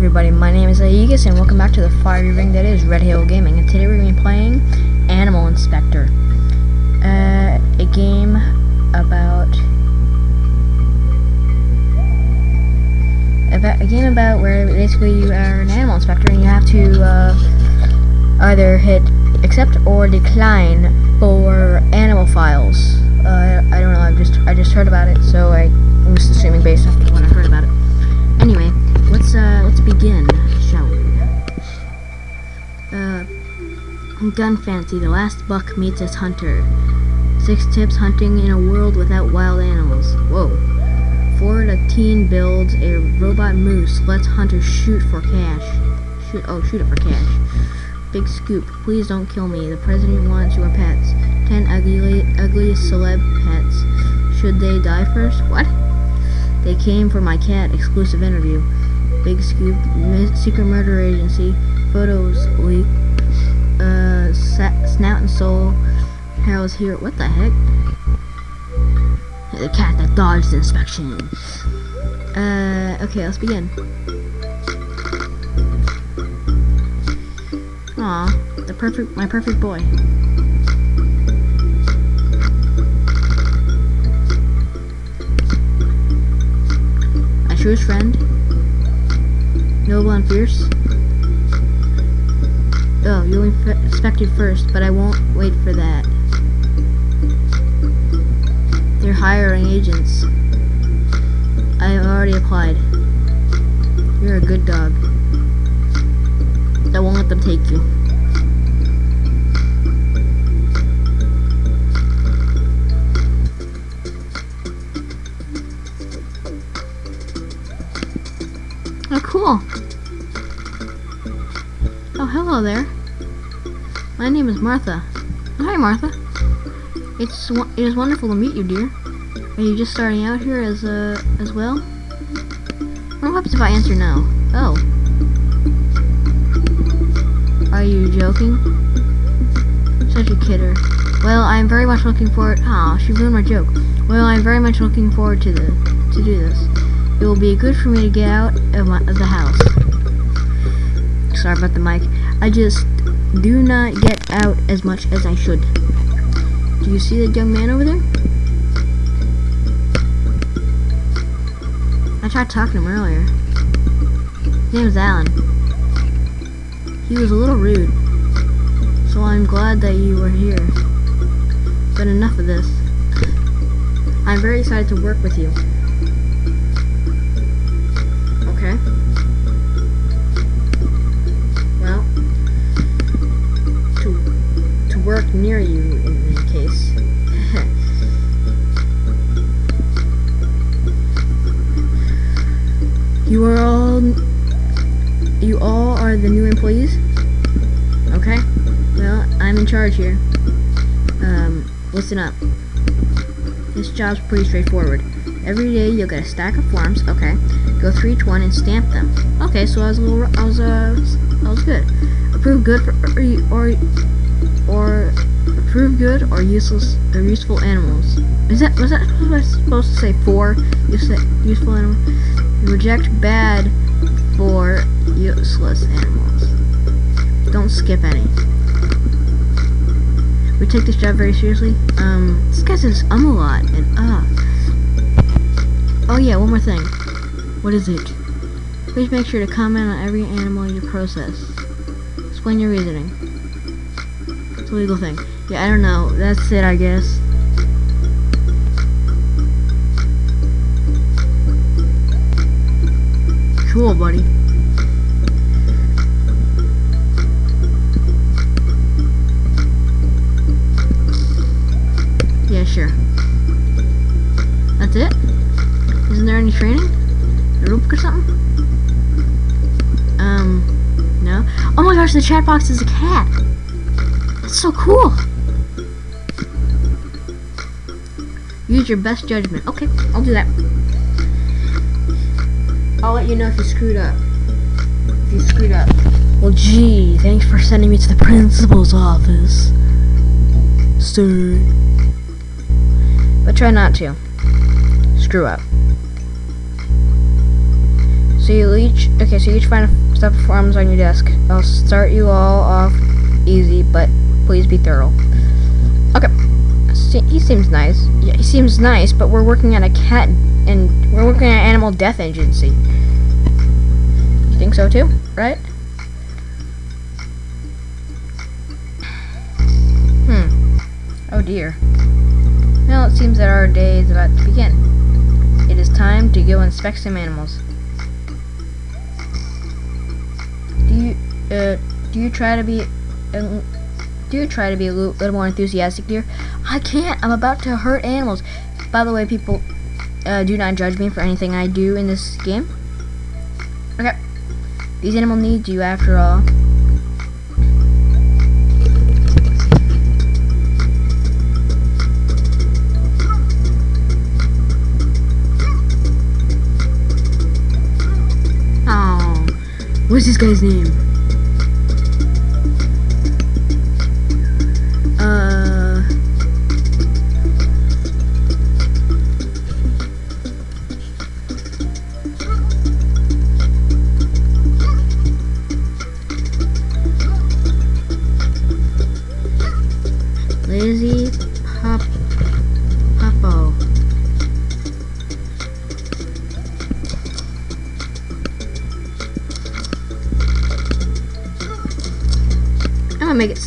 everybody, my name is Aegis and welcome back to the fiery ring that is Red Hill Gaming and today we're going to be playing Animal Inspector. Uh, a game about, about a game about where basically you are an animal inspector and you have to uh, either hit accept or decline for animal files. Uh, I don't know, I've just I just heard about it, so I, I'm just assuming based off what I heard about it. Anyway, let's uh begin, shall we? Uh Gun Fancy, the last buck meets its hunter. Six tips hunting in a world without wild animals. Whoa. Ford, a teen builds a robot moose. Let's hunters shoot for cash. Shoot oh shoot it for cash. Big scoop. Please don't kill me. The president wants your pets. Ten ugly ugliest celeb pets. Should they die first? What? They came for my cat exclusive interview. Big scoop, secret murder agency, photos leak, uh, snout and soul. Harold's here. What the heck? The cat that dodged inspection. Uh, okay, let's begin. Aw, the perfect, my perfect boy. My truest friend, noble and fierce. Oh, you inspected first, but I won't wait for that. They're hiring agents. I have already applied. You're a good dog. I won't let them take you. Cool. Oh, hello there. My name is Martha. Hi, Martha. It's it is wonderful to meet you, dear. Are you just starting out here as uh, as well? What happens if I answer no? Oh. Are you joking? Such a kidder. Well, I'm very much looking forward. Ah, she ruined my joke. Well, I'm very much looking forward to the to do this. It will be good for me to get out of, my, of the house. Sorry about the mic. I just do not get out as much as I should. Do you see that young man over there? I tried talking to him earlier. His name is Alan. He was a little rude. So I'm glad that you were here. But enough of this. I'm very excited to work with you. Work near you in any case. you are all you all are the new employees? Okay. Well, I'm in charge here. Um, listen up. This job's pretty straightforward. Every day you'll get a stack of forms. Okay. Go through each one and stamp them. Okay, so I was a little, I was, uh, I was good. Approve good for, or, or, approve good or useless or useful animals. Is that was that supposed to say for useful animals? Reject bad for useless animals. Don't skip any. We take this job very seriously. Um, this guy says um a lot and ah. Uh. Oh yeah, one more thing. What is it? Please make sure to comment on every animal you process. Explain your reasoning. It's a legal thing. Yeah, I don't know. That's it, I guess. Cool, buddy. Yeah, sure. That's it? Isn't there any training? or something? Um, no. Oh my gosh, the chat box is a cat. That's so cool. Use your best judgment. Okay, I'll do that. I'll let you know if you screwed up. If you screwed up. Well, gee, thanks for sending me to the principal's office. Sir. But try not to. Screw up. So you each okay. So you each find a stack of forms on your desk. I'll start you all off easy, but please be thorough. Okay. He seems nice. Yeah, he seems nice, but we're working at a cat and we're working at an animal death agency. You think so too, right? Hmm. Oh dear. Well, it seems that our day is about to begin. It is time to go inspect some animals. Do you, uh, do you try to be, uh, do try to be a little, little more enthusiastic, dear? I can't. I'm about to hurt animals. By the way, people, uh, do not judge me for anything I do in this game. Okay. These animals need you after all. What's this guy's name?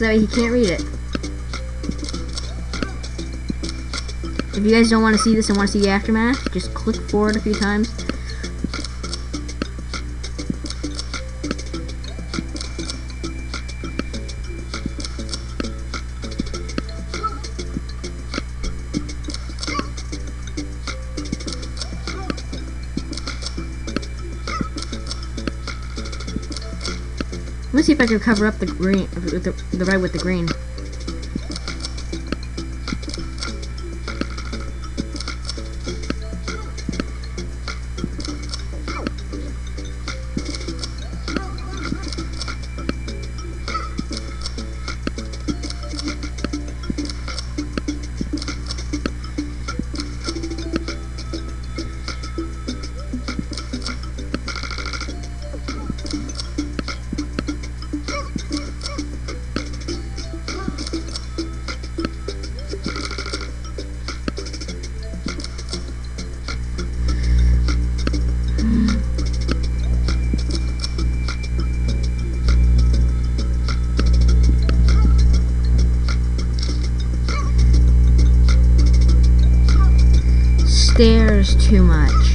That he can't read it. If you guys don't want to see this and want to see the aftermath, just click forward a few times. I could cover up the green, the, the red with the green. Stares too. Much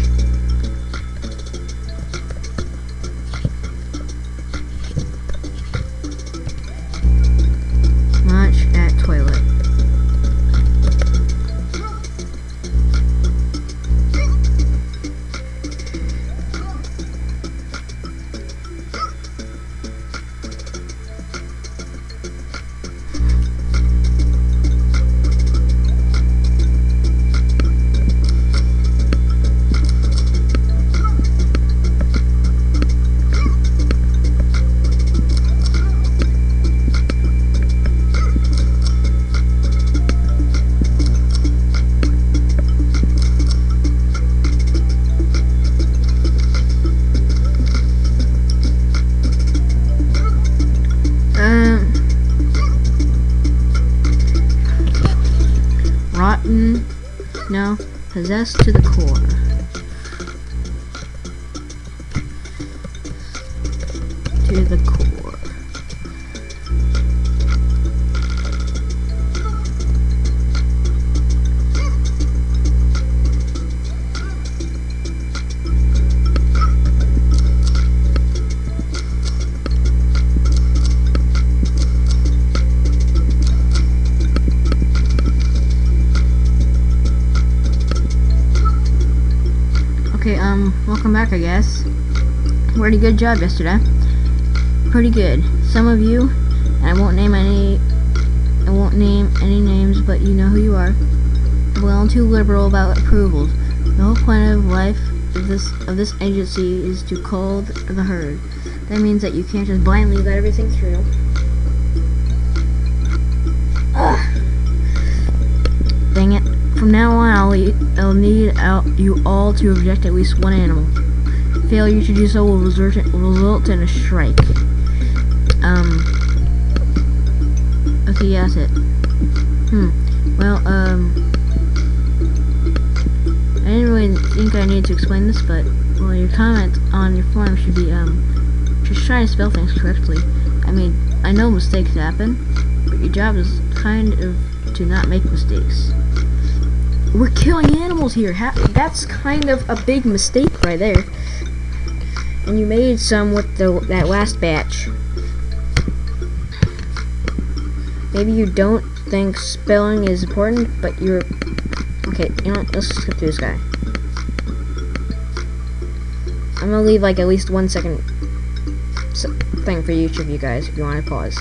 no, possessed to the core. Okay, um, welcome back, I guess. Pretty good job yesterday. Pretty good. Some of you, and I won't name any, I won't name any names, but you know who you are, Well, too liberal about approvals. The whole point of life of this of this agency is to cull the herd. That means that you can't just blindly let everything through. Ugh. Dang it. From now on, I'll, need out you all to reject at least one animal. Failure to do so will result result in a strike. Um. Okay, yeah, that's it. Hmm. Well, um. I didn't really think I needed to explain this, but well, your comment on your form should be um, just try to spell things correctly. I mean, I know mistakes happen, but your job is kind of to not make mistakes. We're killing animals here. Ha that's kind of a big mistake right there. And you made some with the that last batch. Maybe you don't think spelling is important, but you're... Okay, you know? Let's skip through this guy. I'm gonna leave like at least one second thing for each of you guys if you want to pause.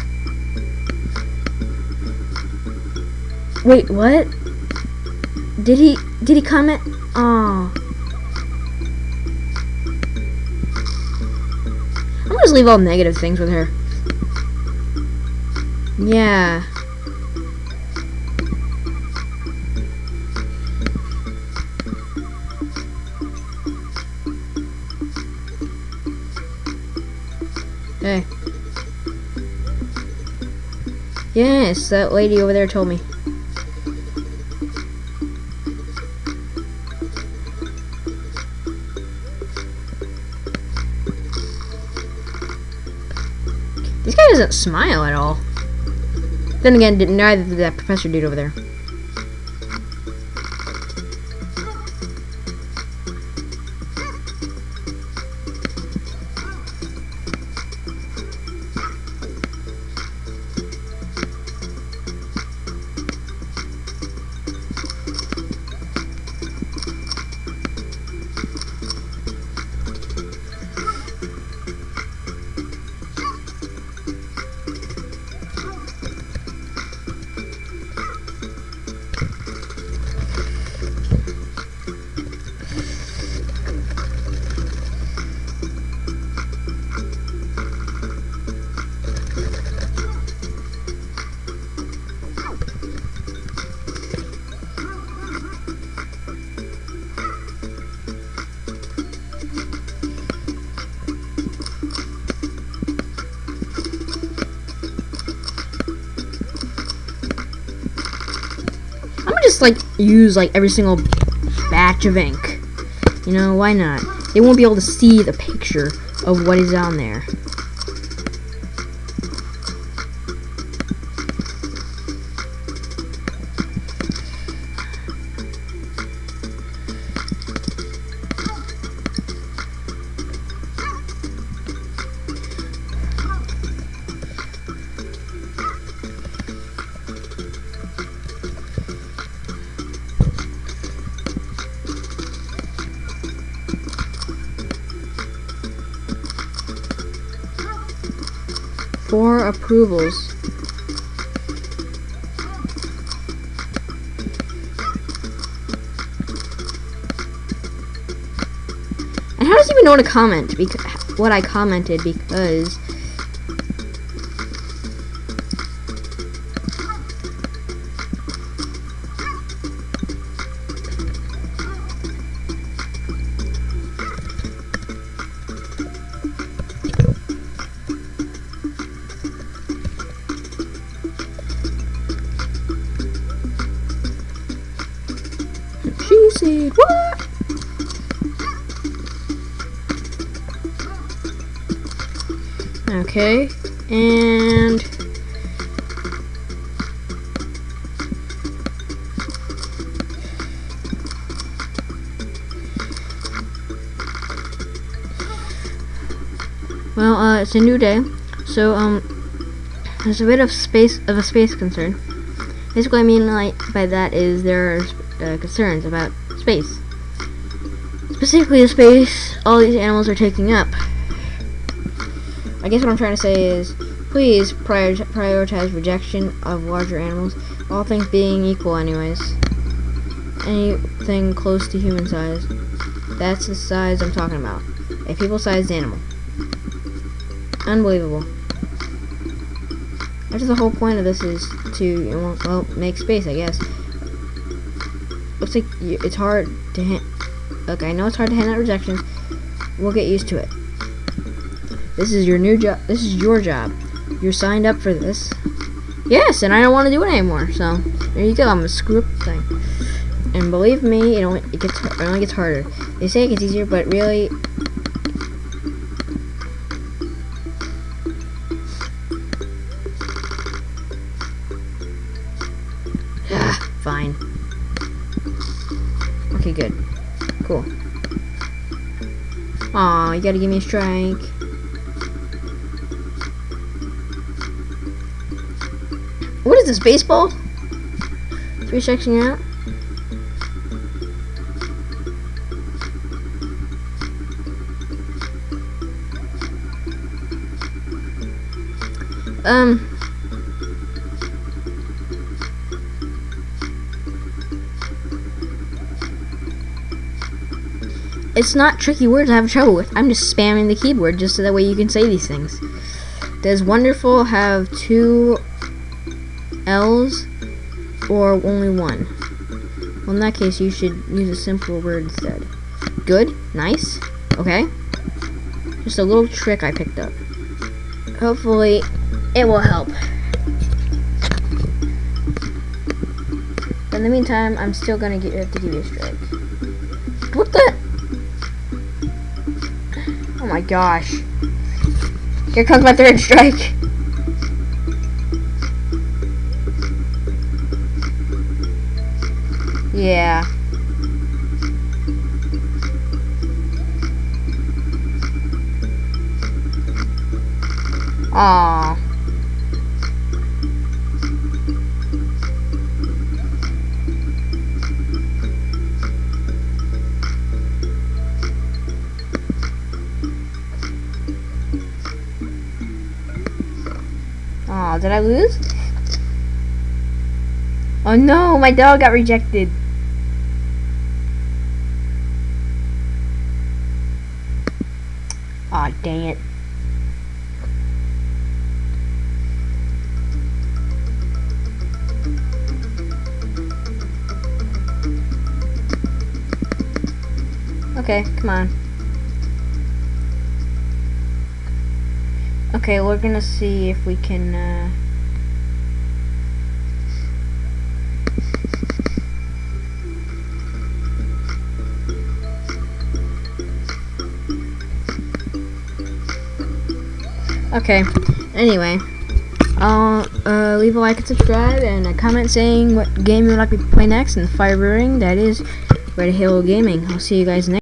Wait, what? Did he did he comment? Oh. I'm gonna just leave all negative things with her. Yeah. Hey. Yes, that lady over there told me. Smile at all. Then again, neither did that professor dude over there. Just like use like every single batch of ink. You know, why not? They won't be able to see the picture of what is on there. Approvals. And how does he even know to comment? Because what I commented because Okay, and... Well, uh, it's a new day, so, um, there's a bit of space, of a space concern. Basically, I mean, like, by that is there are uh, concerns about space. Specifically the space all these animals are taking up. I guess what I'm trying to say is, please prior prioritize rejection of larger animals, all things being equal anyways. Anything close to human size. That's the size I'm talking about. A people-sized animal. Unbelievable. After the whole point of this is to, well, make space, I guess looks like it's hard to hand. Look, I know it's hard to hand out rejections, we'll get used to it. This is your new job. This is your job. You're signed up for this. Yes, and I don't want to do it anymore. So there you go. I'm gonna screw up thing. And believe me, it only it gets it only gets harder. They say it gets easier, but really, Ah, fine. Okay, good. Cool. Aw, you gotta give me a strike. This, baseball? Three you're out? Um, it's not tricky words I have trouble with. I'm just spamming the keyboard just so that way you can say these things. Does wonderful have two or only one? Well, in that case, you should use a simpler word instead. Good, nice, okay. Just a little trick I picked up. Hopefully, it will help. In the meantime, I'm still gonna get, have to give you a strike. What the? Oh my gosh. Here comes my third strike. Yeah. Aww. Aw, did I lose? Oh no, my dog got rejected. Aw, dang it. Okay, come on. Okay, we're gonna see if we can, uh... Okay, anyway. I'll uh, leave a like and subscribe and a comment saying what game you would like me to play next and Fire Brewing. That is Red Halo Gaming. I'll see you guys next